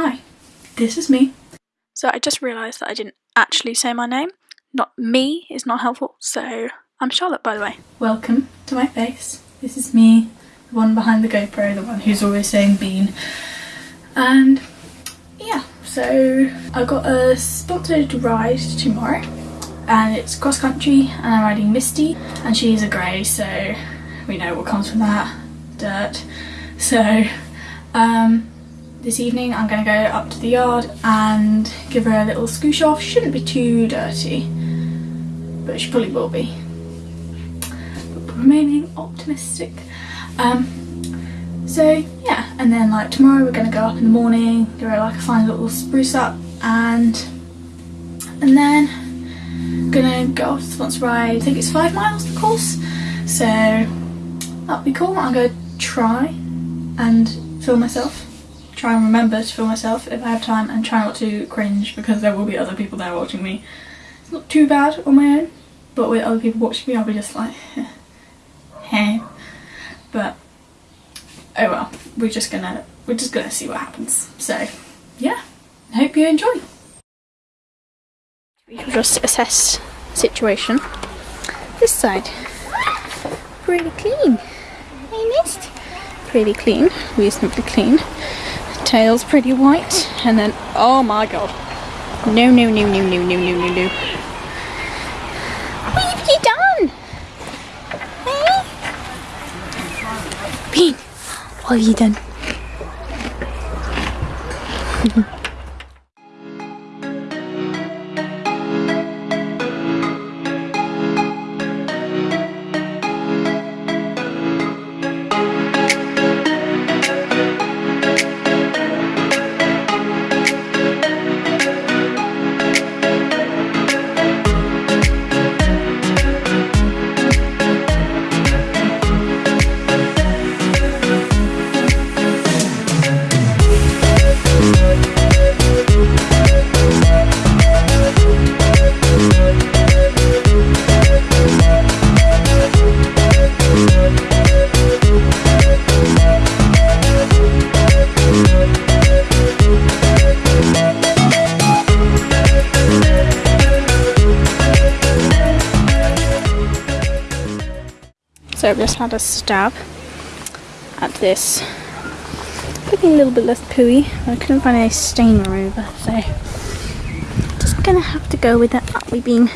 Hi, this is me. So I just realised that I didn't actually say my name. Not me is not helpful, so I'm Charlotte by the way. Welcome to my face. This is me, the one behind the GoPro, the one who's always saying bean. And yeah, so I got a spotted ride tomorrow and it's cross country and I'm riding Misty and she's a grey so we know what comes from that, dirt. So um, this evening I'm going to go up to the yard and give her a little scoosh off. Shouldn't be too dirty but she probably will be. But remaining optimistic. Um, so yeah and then like tomorrow we're going to go up in the morning, give her like a fine little spruce up and and then gonna go off to the ride. I think it's five miles of course, so that'll be cool. I'm gonna try and film myself. Try and remember to film myself if I have time and try not to cringe because there will be other people there watching me. It's not too bad on my own, but with other people watching me I'll be just like, hey. But oh well, we're just gonna we're just gonna see what happens. So yeah, hope you enjoy. We will just assess situation. This side, pretty clean. I missed. pretty clean, reasonably clean. Tail's pretty white, and then oh my god, no no no no no no no no no. What have you done? Hey, Bean, what have you done? I've just had a stab at this. Looking a little bit less pooey. I couldn't find any stain remover, so just gonna have to go with that Atlee Bean.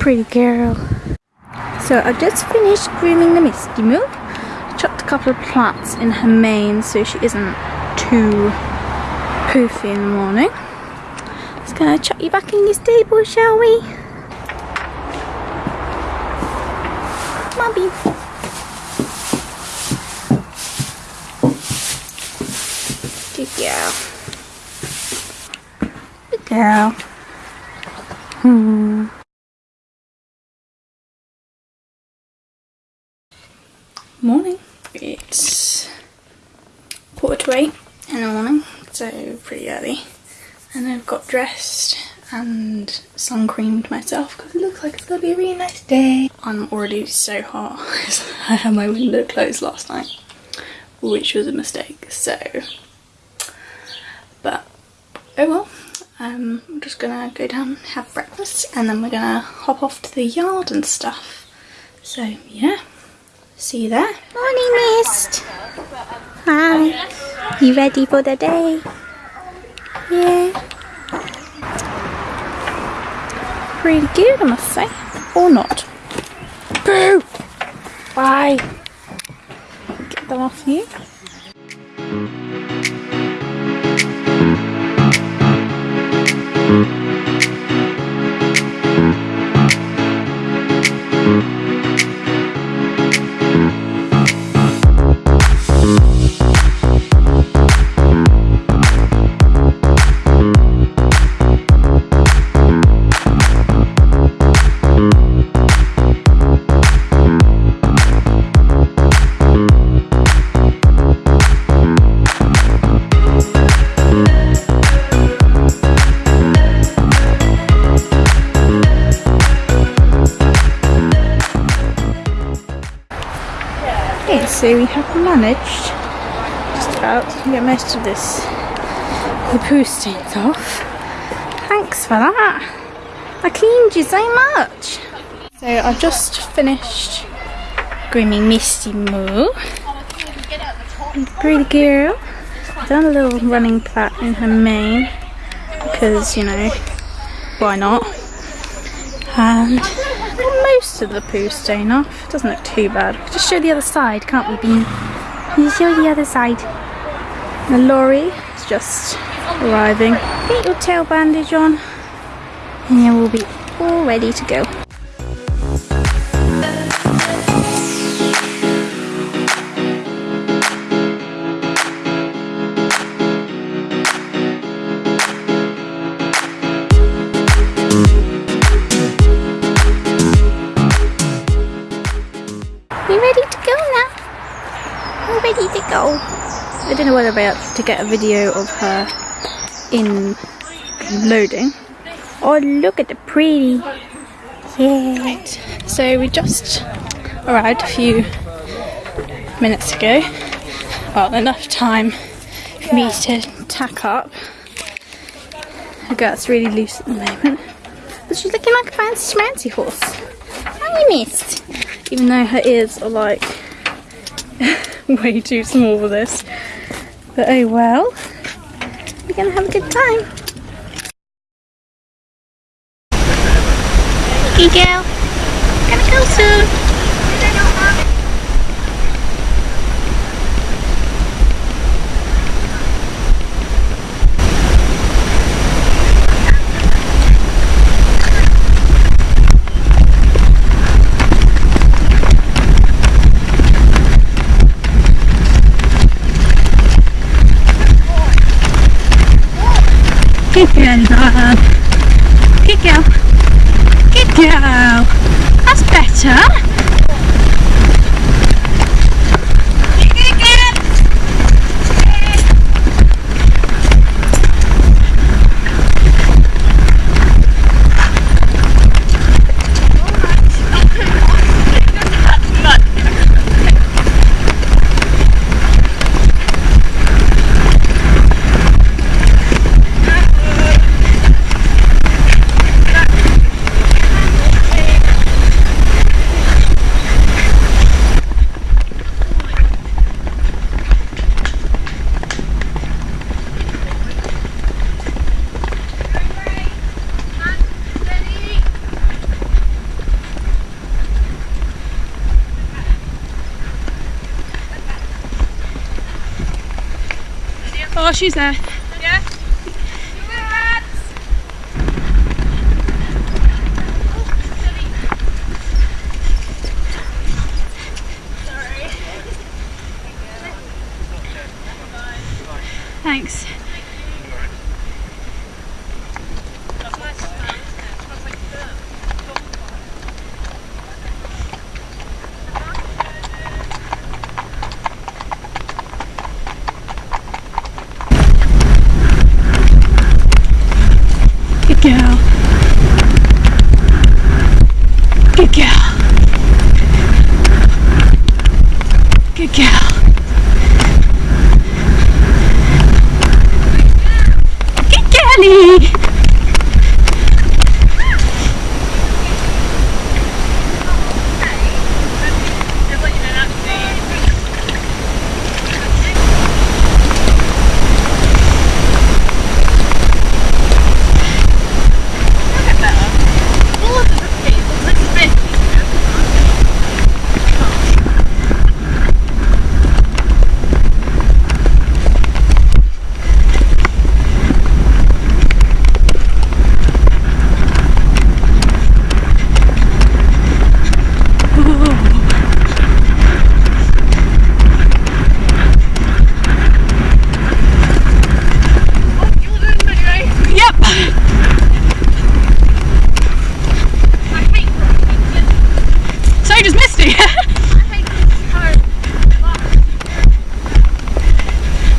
Pretty girl. So I've just finished grooming the Misty Moo. Chopped a couple of plaits in her mane so she isn't too poofy in the morning. Just gonna chuck you back in your stable, shall we? Bobby. Good girl. Good girl. Hmm. Morning. It's quarter to eight in the morning, so pretty early. And I've got dressed and sun creamed myself because it looks like it's gonna be a really nice day. I'm already so hot I had my window closed last night which was a mistake so but oh well um, I'm just gonna go down have breakfast and then we're gonna hop off to the yard and stuff. So yeah see you there. Morning mist hi. You ready for the day? Yeah pretty good, I must say. Or not. Boo! Bye! Get them off you. So we have managed just about to get most of this the poo stains off. Thanks for that. I cleaned you so much. So I've just finished grooming Misty Moo. Pretty girl. Done a little running plait in her mane because you know why not? And most of the poo stain off. Doesn't look too bad. Just show the other side, can't we, Bean? Can you show the other side? The lorry is just arriving. Get your tail bandage on, and we'll be all ready to go. I don't know whether I'm about to get a video of her in loading. Oh, look at the pretty. Yeah. So we just arrived a few minutes ago. Well, enough time for me to tack up. Her girth's really loose at the moment. But she's looking like a fancy schmancy horse. How you missed? Even though her ears are like way too small for this. But oh well, we're gonna have a good time. Hey girl, gonna go soon. Good girl. Good girl. Good girl. That's better. Oh, she's there.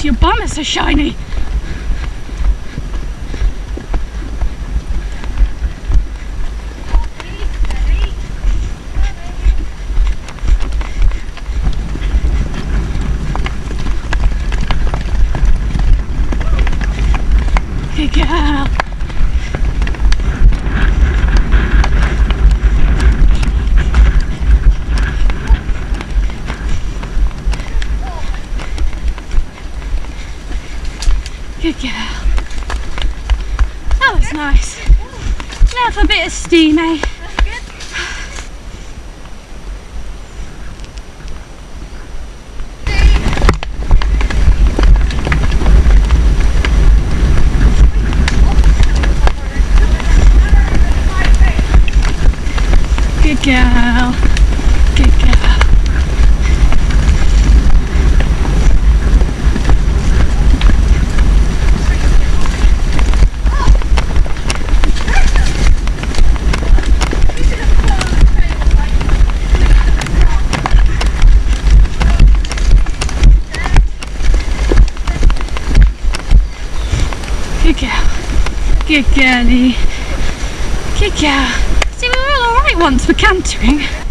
Your bum is so shiny. Good girl. Good girl. That was nice. Now for a bit of steam, eh? Good girl. Good girl. Good girl. Good girlie. Good girl. See, we were all alright once for cantering.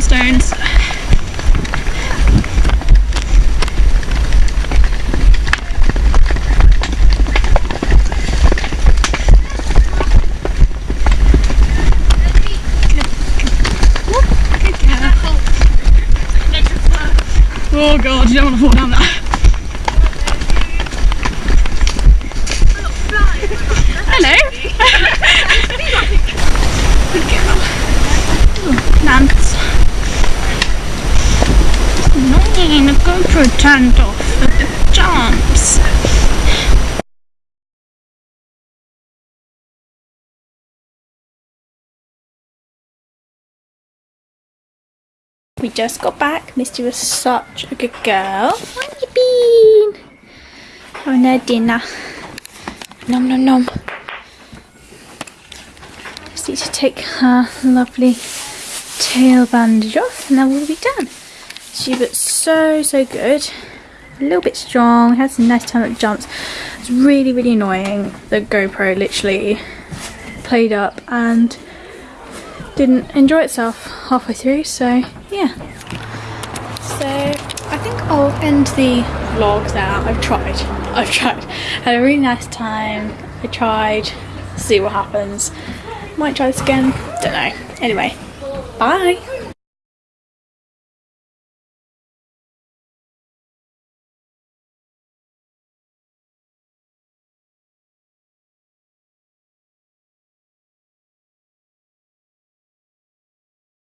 Stones. Off the jumps. We just got back. Misty was such a good girl. Where you been? Oh, Having her dinner. Nom nom nom. Just need to take her lovely tail bandage off and then we'll be done. She was so so good. A little bit strong, had some nice time at jumps. It's really really annoying. The GoPro literally played up and didn't enjoy itself halfway through so yeah. So I think I'll end the vlog there. I've tried. I've tried. Had a really nice time. I tried. See what happens. Might try this again. Don't know anyway bye